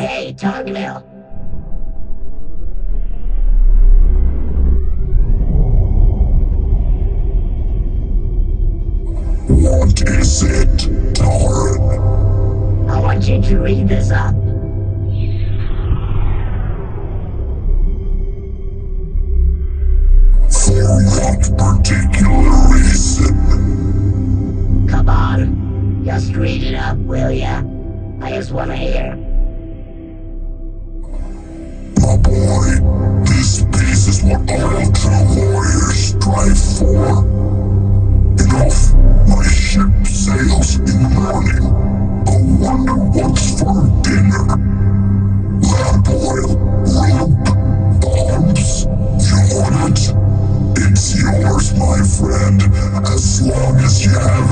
Hey, Togville. What is it, Tauren? I want you to read this up. For what particular reason? Come on. Just read it up, will ya? I just want to hear. house in the morning. I wonder what's for dinner. Lamp oil, rope, bombs. You want it? It's yours, my friend, as long as you have